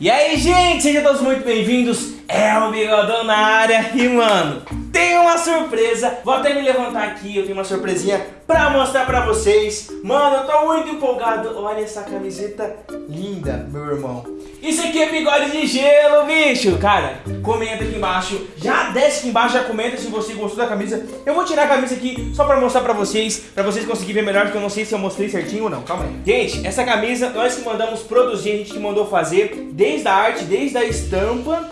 E aí, gente, sejam todos muito bem-vindos. É o Bigodão na área e, mano, tem uma surpresa. Vou até me levantar aqui, eu tenho uma surpresinha pra mostrar pra vocês. Mano, eu tô muito empolgado. Olha essa camiseta linda, meu irmão. Isso aqui é bigode de gelo, bicho. Cara, comenta aqui embaixo. Já desce aqui embaixo, já comenta se você gostou da camisa. Eu vou tirar a camisa aqui só pra mostrar pra vocês, pra vocês conseguirem ver melhor, porque eu não sei se eu mostrei certinho ou não. Calma aí. Gente, essa camisa nós que mandamos produzir, a gente que mandou fazer desde a arte, desde a estampa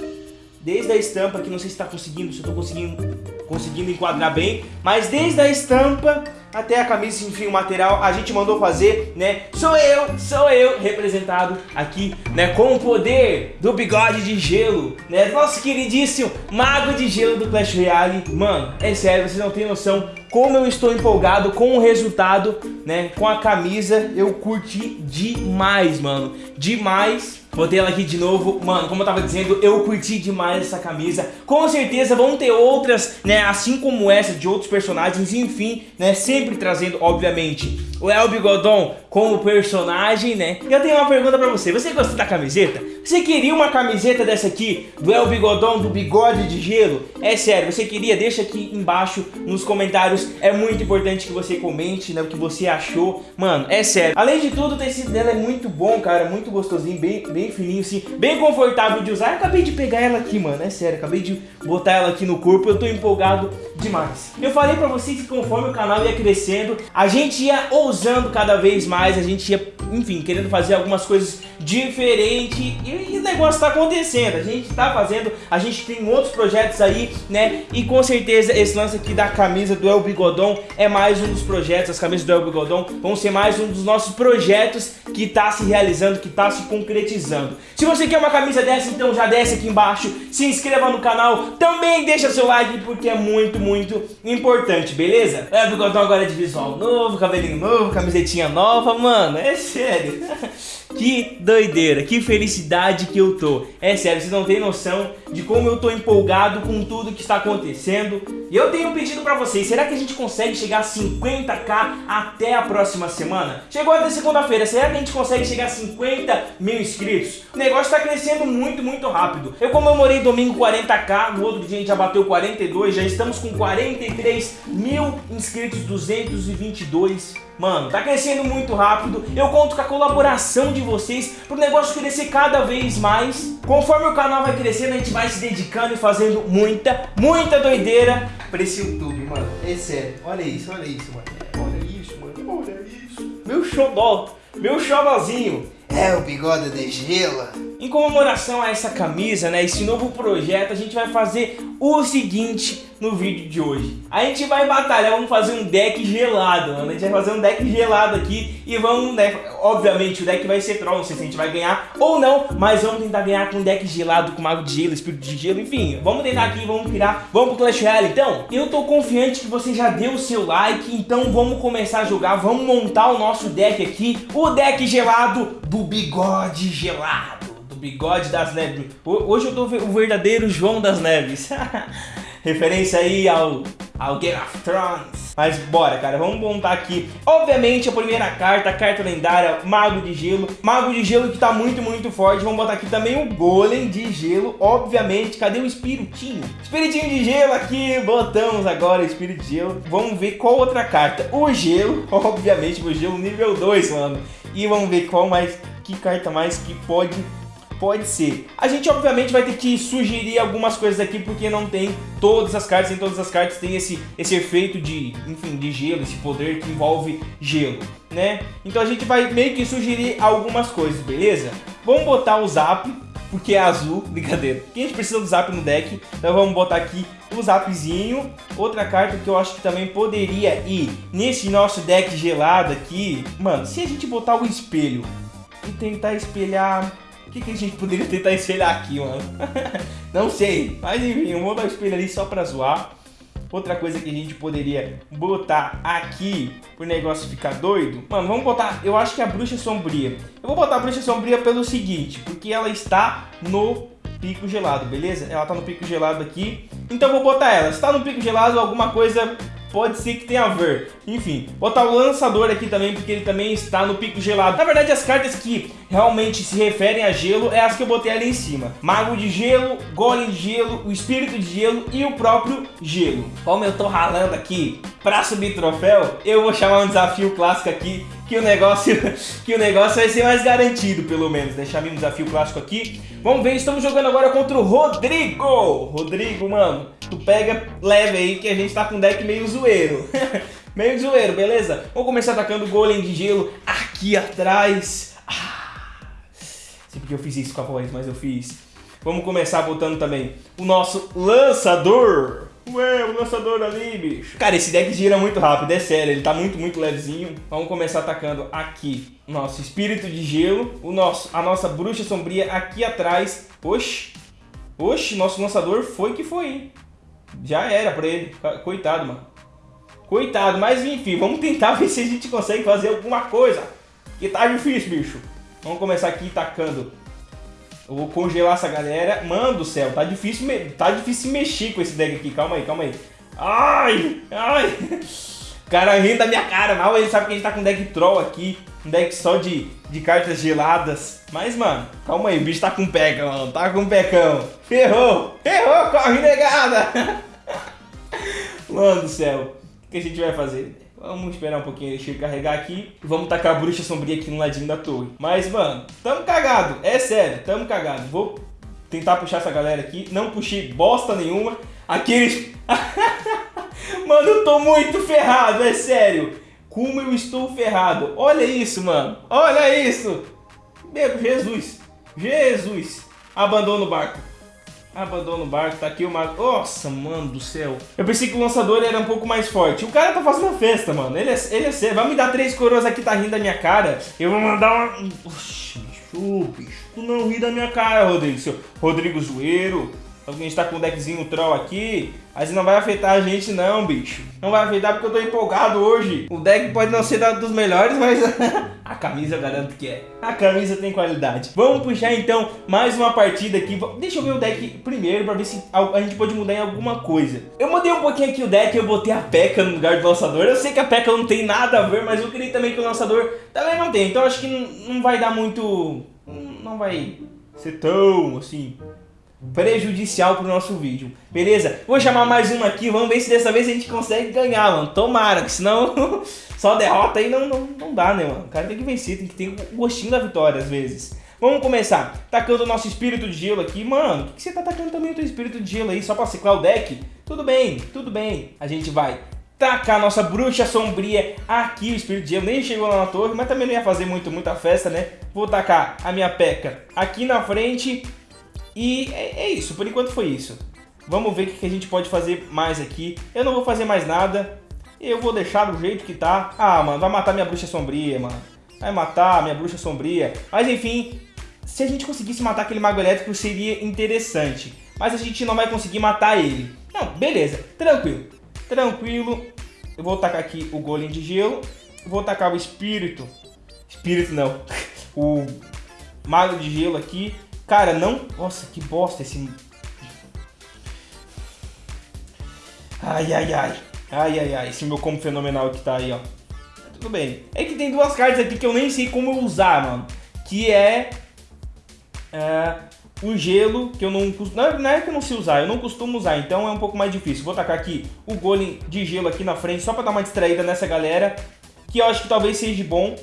desde a estampa, que não sei se está conseguindo, se eu estou conseguindo, conseguindo enquadrar bem, mas desde a estampa até a camisa, enfim, o material a gente mandou fazer, né? Sou eu, sou eu, representado aqui, né? Com o poder do bigode de gelo, né? Nosso queridíssimo mago de gelo do Clash Royale. Mano, é sério, vocês não têm noção como eu estou empolgado com o resultado, né? Com a camisa, eu curti demais, mano. Demais. Botei ela aqui de novo. Mano, como eu tava dizendo, eu curti demais essa camisa. Com certeza vão ter outras, né? Assim como essa, de outros personagens. Enfim, né? Sempre trazendo, obviamente, o El Bigodon como personagem, né? Eu tenho uma pergunta pra você. Você gostou da camiseta? Você queria uma camiseta dessa aqui, do El Bigodon, do bigode de gelo? É sério, você queria? Deixa aqui embaixo nos comentários. É muito importante que você comente, né? O que você achou. Mano, é sério. Além de tudo, o tecido dela é muito bom, cara. Muito gostosinho, bem, bem fininho, assim. Bem confortável de usar. Eu acabei de pegar ela aqui, mano. É sério, acabei de botar ela aqui no corpo. Eu tô empolgado demais. Eu falei pra vocês que conforme o canal ia crescendo, a gente ia ousando cada vez mais, a gente ia, enfim, querendo fazer algumas coisas diferentes e, o negócio tá acontecendo, a gente tá fazendo, a gente tem outros projetos aí, né, e com certeza esse lance aqui da camisa do El Bigodon é mais um dos projetos, as camisas do El Bigodon vão ser mais um dos nossos projetos que tá se realizando, que tá se concretizando. Se você quer uma camisa dessa, então já desce aqui embaixo, se inscreva no canal, também deixa seu like porque é muito, muito importante, beleza? É, o Bigodão agora é de visual novo, cabelinho novo, camisetinha nova, mano, é sério. Que doideira, que felicidade que eu tô. É sério, vocês não têm noção de como eu tô empolgado com tudo que está acontecendo. E eu tenho um pedido pra vocês, será que a gente consegue chegar a 50k até a próxima semana? Chegou até segunda-feira, será que a gente consegue chegar a 50 mil inscritos? O negócio tá crescendo muito, muito rápido. Eu comemorei domingo 40k, no outro dia a gente já bateu 42, já estamos com 43 mil inscritos, 222 Mano, tá crescendo muito rápido. Eu conto com a colaboração de vocês pro negócio crescer cada vez mais. Conforme o canal vai crescendo, a gente vai se dedicando e fazendo muita, muita doideira pra esse YouTube, mano. É sério. Olha isso, olha isso, mano. Olha isso, mano. Olha isso. Meu xodó, meu xodózinho. É o bigode de gelo. Em comemoração a essa camisa, né, esse novo projeto, a gente vai fazer o seguinte no vídeo de hoje. A gente vai batalhar, vamos fazer um deck gelado, mano. A gente vai fazer um deck gelado aqui e vamos, né, obviamente o deck vai ser troll, não sei se a gente vai ganhar ou não, mas vamos tentar ganhar com um deck gelado, com mago de gelo, espírito de gelo, enfim. Vamos tentar aqui, vamos virar, vamos pro Clash Royale. Então, eu tô confiante que você já deu o seu like, então vamos começar a jogar, vamos montar o nosso deck aqui, o deck gelado do bigode gelado do bigode das neves. Hoje eu tô o verdadeiro João das Neves. Referência aí ao, ao Game of Thrones. Mas bora, cara, vamos montar aqui. Obviamente, a primeira carta, a carta lendária, Mago de Gelo. Mago de Gelo que tá muito, muito forte. Vamos botar aqui também o Golem de Gelo, obviamente. Cadê o Espiritinho? Espiritinho de Gelo aqui, botamos agora Espírito de Gelo. Vamos ver qual outra carta. O Gelo, obviamente, o Gelo nível 2, mano. E vamos ver qual mais, que carta mais que pode Pode ser. A gente obviamente vai ter que sugerir algumas coisas aqui porque não tem todas as cartas, em todas as cartas tem esse, esse efeito de, enfim, de gelo, esse poder que envolve gelo, né? Então a gente vai meio que sugerir algumas coisas, beleza? Vamos botar o Zap, porque é azul, brincadeira. Porque a gente precisa do Zap no deck, então vamos botar aqui o Zapzinho. Outra carta que eu acho que também poderia ir nesse nosso deck gelado aqui, mano, se a gente botar o espelho e tentar espelhar que, que a gente poderia tentar espelhar aqui, mano? Não sei. Mas enfim, eu vou dar o espelho ali só pra zoar. Outra coisa que a gente poderia botar aqui pro negócio ficar doido. Mano, vamos botar... Eu acho que a bruxa sombria. Eu vou botar a bruxa sombria pelo seguinte. Porque ela está no pico gelado, beleza? Ela tá no pico gelado aqui. Então vou botar ela. Se tá no pico gelado, alguma coisa pode ser que tenha a ver. Enfim, botar o lançador aqui também, porque ele também está no pico gelado. Na verdade, as cartas que realmente se referem a gelo é as que eu botei ali em cima. Mago de gelo, golem de gelo, o espírito de gelo e o próprio gelo. Como eu tô ralando aqui pra subir troféu, eu vou chamar um desafio clássico aqui, que o negócio, que o negócio vai ser mais garantido, pelo menos. Deixar um desafio clássico aqui. Vamos ver, estamos jogando agora contra o Rodrigo. Rodrigo, mano, tu pega leve aí que a gente tá com um deck meio zoeiro. meio zoeiro, beleza? Vamos começar atacando o golem de gelo aqui atrás. Ah, sei porque eu fiz isso com a voz, mas eu fiz. Vamos começar botando também o nosso lançador. Ué, o lançador ali, bicho. Cara, esse deck gira muito rápido, é sério. Ele tá muito, muito levezinho. Vamos começar atacando aqui. Nosso espírito de gelo. O nosso, a nossa bruxa sombria aqui atrás. Oxi. Oxi, nosso lançador foi que foi, hein? Já era pra ele. Coitado, mano. Coitado, mas enfim, vamos tentar ver se a gente consegue fazer alguma coisa. Que tá difícil, bicho. Vamos começar aqui tacando eu vou congelar essa galera. Mano do céu, tá difícil, tá difícil mexer com esse deck aqui. Calma aí, calma aí. Ai, ai. O cara rindo da minha cara. Mal ele sabe que a gente tá com deck troll aqui. Um deck só de, de cartas geladas. Mas, mano, calma aí. O bicho tá com peca, mano. Tá com pecão. Ferrou. Ferrou, corre negada. Mano do céu. O que a gente vai fazer? Vamos esperar um pouquinho ele carregar aqui. Vamos tacar a bruxa sombria aqui no ladinho da torre. Mas, mano, tamo cagado. É sério, tamo cagado. Vou tentar puxar essa galera aqui. Não puxei bosta nenhuma. Aqueles... mano, eu tô muito ferrado, é sério. Como eu estou ferrado. Olha isso, mano. Olha isso. Meu Jesus. Jesus. Abandona o barco. Abandona o barco, tá aqui o mago. Nossa, mano do céu. Eu pensei que o lançador era um pouco mais forte. O cara tá fazendo festa, mano. Ele é, ele é sério. Vai me dar três coroas aqui, tá rindo da minha cara. Eu vou mandar uma... Oxi, bicho, bicho. Tu não ri da minha cara, Rodrigo. Seu Rodrigo Zoeiro. A gente tá com um deckzinho troll aqui, mas não vai afetar a gente não, bicho. Não vai afetar porque eu tô empolgado hoje. O deck pode não ser dos melhores, mas a camisa eu garanto que é. A camisa tem qualidade. Vamos puxar então mais uma partida aqui. Deixa eu ver o deck primeiro pra ver se a gente pode mudar em alguma coisa. Eu mudei um pouquinho aqui o deck, eu botei a P.E.K.K.A no lugar do lançador. Eu sei que a P.E.K.K.A não tem nada a ver, mas eu queria também que o lançador também não tem. Então acho que não vai dar muito... Não vai ser tão assim prejudicial pro nosso vídeo, beleza? Vou chamar mais uma aqui, vamos ver se dessa vez a gente consegue ganhar, mano. Tomara, que senão só derrota aí não, não, não dá, né, mano? O cara tem que vencer, tem que ter o gostinho da vitória às vezes. Vamos começar, tacando o nosso espírito de gelo aqui. Mano, por que você tá tacando também o teu espírito de gelo aí, só pra ciclar o deck? Tudo bem, tudo bem. A gente vai tacar a nossa bruxa sombria aqui, o espírito de gelo nem chegou lá na torre, mas também não ia fazer muito, muita festa, né? Vou tacar a minha peca aqui na frente e é, é, isso, por enquanto foi isso. Vamos ver o que a gente pode fazer mais aqui. Eu não vou fazer mais nada. Eu vou deixar do jeito que tá. Ah, mano, vai matar minha bruxa sombria, mano. Vai matar minha bruxa sombria. Mas enfim, se a gente conseguisse matar aquele mago elétrico seria interessante. Mas a gente não vai conseguir matar ele. Não, beleza, tranquilo. Tranquilo. Eu vou tacar aqui o golem de gelo. Vou tacar o espírito. Espírito não. o mago de gelo aqui. Cara, não... Nossa, que bosta esse... Ai, ai, ai. Ai, ai, ai. Esse meu como fenomenal que tá aí, ó. Tudo bem. É que tem duas cartas aqui que eu nem sei como usar, mano. Que é... É... O gelo, que eu não... Não é que eu não sei usar, eu não costumo usar, então é um pouco mais difícil. Vou tacar aqui o golem de gelo aqui na frente, só pra dar uma distraída nessa galera. Que eu acho que talvez seja bom,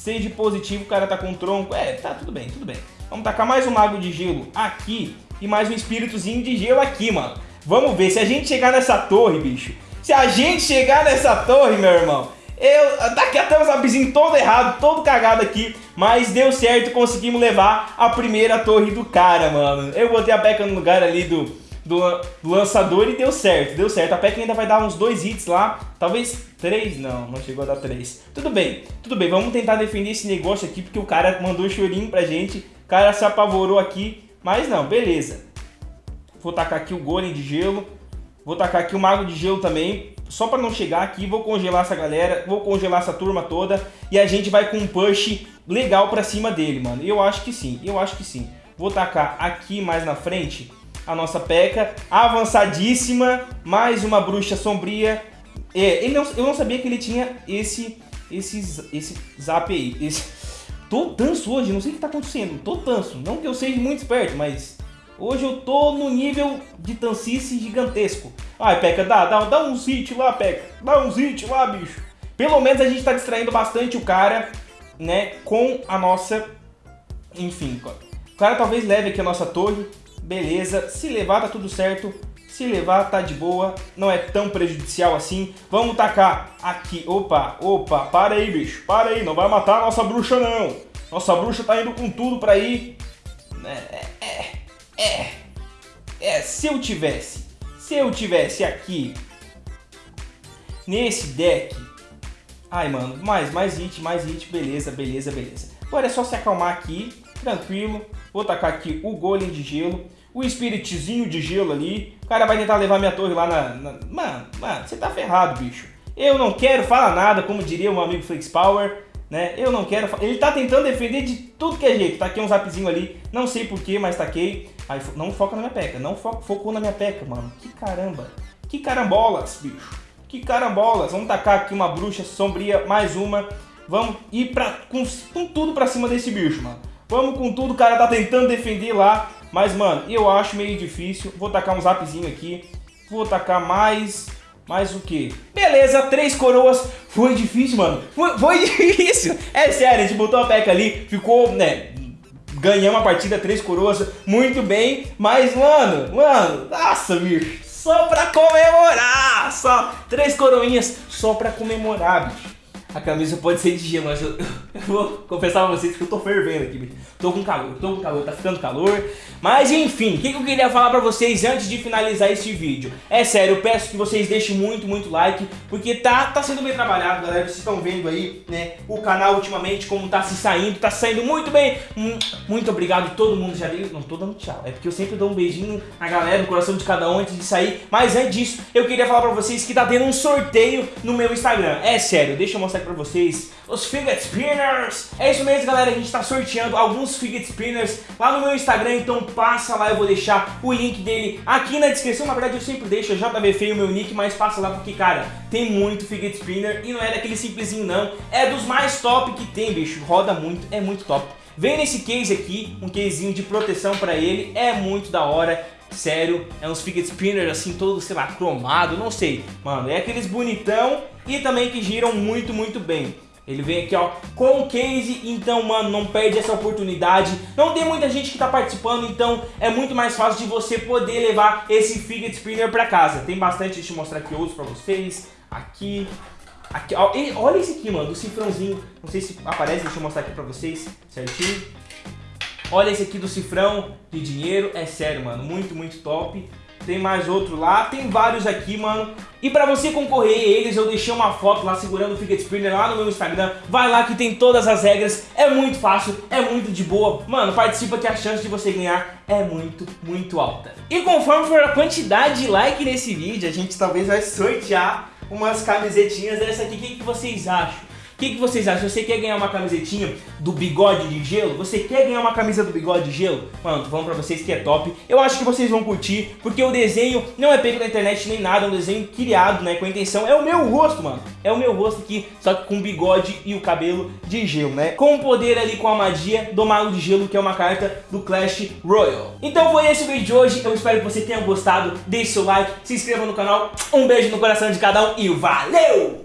seja positivo, o cara tá com tronco. É, tá, tudo bem, tudo bem. Vamos tacar mais um Mago de Gelo aqui e mais um Espíritozinho de Gelo aqui, mano. Vamos ver, se a gente chegar nessa torre, bicho, se a gente chegar nessa torre, meu irmão, eu, daqui até o zapzinho todo errado, todo cagado aqui, mas deu certo, conseguimos levar a primeira torre do cara, mano. Eu botei a Peca no lugar ali do, do, do, lançador e deu certo, deu certo. A Peca ainda vai dar uns dois hits lá, talvez três, não, não chegou a dar três. Tudo bem, tudo bem, vamos tentar defender esse negócio aqui, porque o cara mandou chorinho pra gente cara se apavorou aqui, mas não, beleza. Vou tacar aqui o golem de gelo. Vou tacar aqui o mago de gelo também. Só para não chegar aqui, vou congelar essa galera, vou congelar essa turma toda. E a gente vai com um push legal pra cima dele, mano. Eu acho que sim, eu acho que sim. Vou tacar aqui mais na frente a nossa peca. Avançadíssima, mais uma bruxa sombria. É, não, eu não sabia que ele tinha esse, esse, esse zap aí. Esse... Tô tanso hoje, não sei o que tá acontecendo. Tô tanso. Não que eu seja muito esperto, mas hoje eu tô no nível de tancice gigantesco. Ai, Peca, dá, dá, dá um hit lá, Peca. Dá um hit lá, bicho. Pelo menos a gente tá distraindo bastante o cara, né, com a nossa... Enfim, o cara talvez leve aqui a nossa torre. Beleza, se levar tá tudo certo. Se levar, tá de boa, não é tão prejudicial assim. Vamos tacar aqui. Opa, opa, para aí, bicho. Para aí, não vai matar a nossa bruxa, não. Nossa bruxa tá indo com tudo pra ir. É, é, é. É, se eu tivesse, se eu tivesse aqui, nesse deck... Ai, mano, mais, mais hit, mais hit, beleza, beleza, beleza. Agora é só se acalmar aqui, tranquilo. Vou tacar aqui o golem de gelo o espiritizinho de gelo ali. O cara vai tentar levar minha torre lá na... na... Mano, mano, você tá ferrado, bicho. Eu não quero falar nada, como diria o meu amigo Flex Power, né? Eu não quero... Ele tá tentando defender de tudo que é jeito. Tá aqui um zapzinho ali, não sei porquê, mas taquei. Aí, não foca na minha peca, não fo focou na minha peca, mano. Que caramba. Que carambolas, bicho. Que carambolas. Vamos tacar aqui uma bruxa sombria, mais uma. Vamos ir pra, com, com tudo pra cima desse bicho, mano. Vamos com tudo, o cara tá tentando defender lá. Mas, mano, eu acho meio difícil. Vou tacar um zapzinho aqui. Vou tacar mais... Mais o que? Beleza, três coroas. Foi difícil, mano. Foi, foi difícil. É sério, a gente botou a peca ali. Ficou, né... Ganhamos a partida, três coroas. Muito bem. Mas, mano, mano... Nossa, bicho. Só pra comemorar. Só três coroinhas só pra comemorar, bicho. A camisa pode ser de gelo, mas eu, eu vou confessar pra vocês que eu tô fervendo aqui, bicho. Tô com calor, tô com calor, tá ficando calor. Mas enfim, o que, que, eu queria falar pra vocês antes de finalizar este vídeo? É sério, eu peço que vocês deixem muito, muito like, porque tá, tá sendo bem trabalhado, galera. Vocês estão vendo aí, né, o canal ultimamente, como tá se saindo, tá saindo muito bem. Muito obrigado, todo mundo já deu. Não tô dando tchau, é porque eu sempre dou um beijinho na galera, no coração de cada um antes de sair. Mas antes disso, eu queria falar pra vocês que tá tendo um sorteio no meu Instagram. É sério, deixa eu mostrar aqui pra vocês os Fidget Spinners. É isso mesmo, galera, a gente tá sorteando alguns Fidget Spinners lá no meu Instagram, então passa lá, eu vou deixar o link dele aqui na descrição. Na verdade, eu sempre deixo, já JV Feio o meu nick, mas passa lá porque, cara, tem muito Fidget Spinner e não é daquele simplesinho não, é dos mais top que tem, bicho. Roda muito, é muito top. Vem nesse case aqui, um casezinho de proteção pra ele, é muito da hora. Sério, é uns fidget spinners assim, todo, sei lá, cromado, não sei. Mano, é aqueles bonitão e também que giram muito, muito bem. Ele vem aqui, ó, com o case, então, mano, não perde essa oportunidade. Não tem muita gente que tá participando, então é muito mais fácil de você poder levar esse fidget spinner pra casa. Tem bastante, deixa eu mostrar aqui outros pra vocês. Aqui, aqui, ó, olha esse aqui, mano, do cifrãozinho. Não sei se aparece, deixa eu mostrar aqui pra vocês, certinho. Olha esse aqui do cifrão de dinheiro, é sério, mano, muito, muito top. Tem mais outro lá, tem vários aqui, mano. E pra você concorrer a eles, eu deixei uma foto lá segurando o Fidget Spinner lá no meu Instagram. Vai lá que tem todas as regras, é muito fácil, é muito de boa. Mano, participa que a chance de você ganhar é muito, muito alta. E conforme for a quantidade de like nesse vídeo, a gente talvez vai sortear umas camisetinhas dessa aqui. O que, que vocês acham? Que, que vocês acham? Você quer ganhar uma camisetinha do bigode de gelo? Você quer ganhar uma camisa do bigode de gelo? Mano, tô falando pra vocês que é top. Eu acho que vocês vão curtir, porque o desenho não é pego na internet nem nada, é um desenho criado, né, com a intenção. É o meu rosto, mano. É o meu rosto aqui, só que com bigode e o cabelo de gelo, né? Com o poder ali, com a magia do Mago de Gelo, que é uma carta do Clash Royale. Então foi esse o vídeo de hoje. Eu espero que você tenha gostado. Deixe seu like, se inscreva no canal. Um beijo no coração de cada um e valeu!